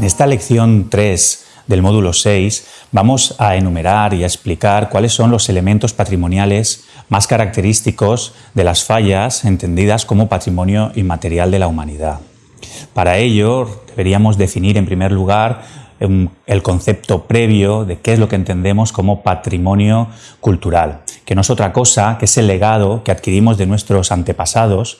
En esta lección 3 del módulo 6 vamos a enumerar y a explicar cuáles son los elementos patrimoniales más característicos de las fallas entendidas como patrimonio inmaterial de la humanidad. Para ello deberíamos definir en primer lugar el concepto previo de qué es lo que entendemos como patrimonio cultural, que no es otra cosa que ese legado que adquirimos de nuestros antepasados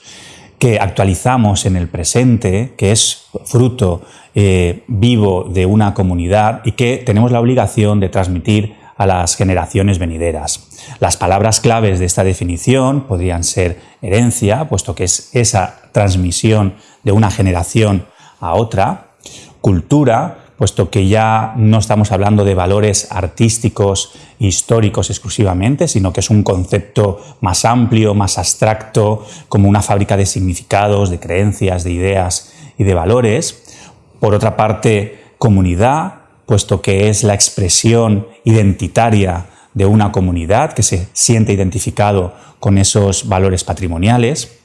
que actualizamos en el presente, que es fruto eh, vivo de una comunidad y que tenemos la obligación de transmitir a las generaciones venideras. Las palabras claves de esta definición podrían ser herencia, puesto que es esa transmisión de una generación a otra, cultura, puesto que ya no estamos hablando de valores artísticos históricos exclusivamente, sino que es un concepto más amplio, más abstracto, como una fábrica de significados, de creencias, de ideas y de valores. Por otra parte, comunidad, puesto que es la expresión identitaria de una comunidad que se siente identificado con esos valores patrimoniales.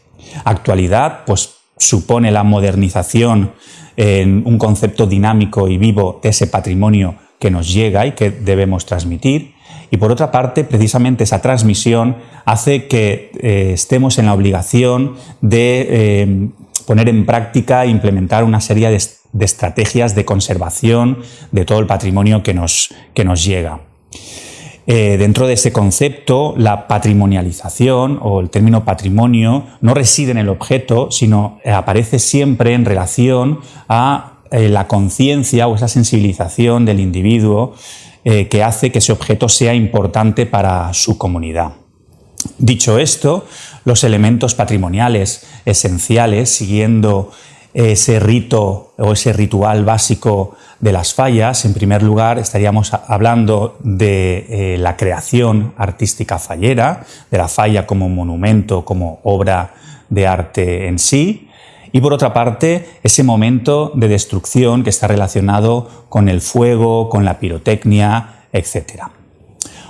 Actualidad, pues supone la modernización en un concepto dinámico y vivo de ese patrimonio que nos llega y que debemos transmitir. Y por otra parte, precisamente esa transmisión hace que eh, estemos en la obligación de eh, poner en práctica e implementar una serie de, de, estrategias de conservación de todo el patrimonio que nos, que nos llega. Eh, dentro de ese concepto, la patrimonialización o el término patrimonio no reside en el objeto, sino eh, aparece siempre en relación a eh, la conciencia o esa sensibilización del individuo que hace que ese objeto sea importante para su comunidad. Dicho esto, los elementos patrimoniales esenciales, siguiendo ese rito o ese ritual básico de las fallas, en primer lugar estaríamos hablando de eh, la creación artística fallera, de la falla como monumento, como obra de arte en sí, y por otra parte ese momento de destrucción que está relacionado con el fuego, con la pirotecnia, etcétera.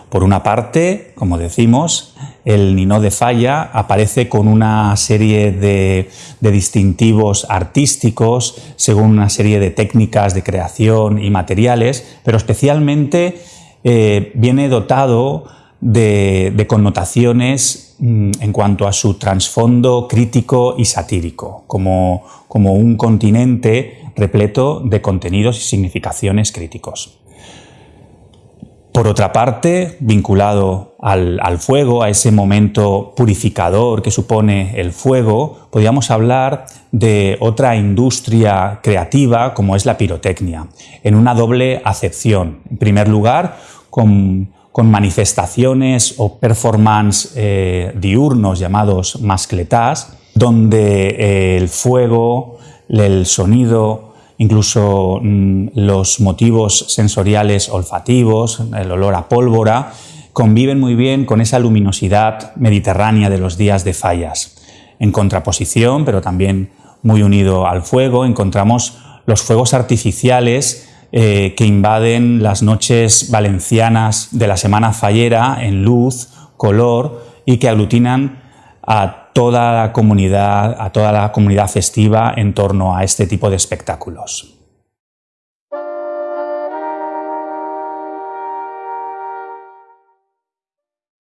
Por una parte, como decimos, el Nino de Falla aparece con una serie de, distintivos artísticos, según una serie de técnicas de creación y materiales, pero especialmente eh, viene dotado de, connotaciones mm, en cuanto a su trasfondo crítico y satírico, como un continente repleto de contenidos y significaciones críticos. Por otra parte, vinculado al, fuego, a ese momento purificador que supone el fuego, podríamos hablar de otra industria creativa como es la pirotecnia, en una doble acepción. En primer lugar, con, manifestaciones o performance eh, diurnos llamados mascletas, donde eh, el fuego, el sonido, incluso mm, los motivos sensoriales olfativos, el olor a pólvora, conviven muy bien con esa luminosidad mediterránea de los días de fallas. En contraposición, pero también muy unido al fuego, encontramos los fuegos artificiales eh, que invaden las noches valencianas de la semana fallera en luz, color y que aglutinan a toda la comunidad, a toda la comunidad festiva en torno a este tipo de espectáculos.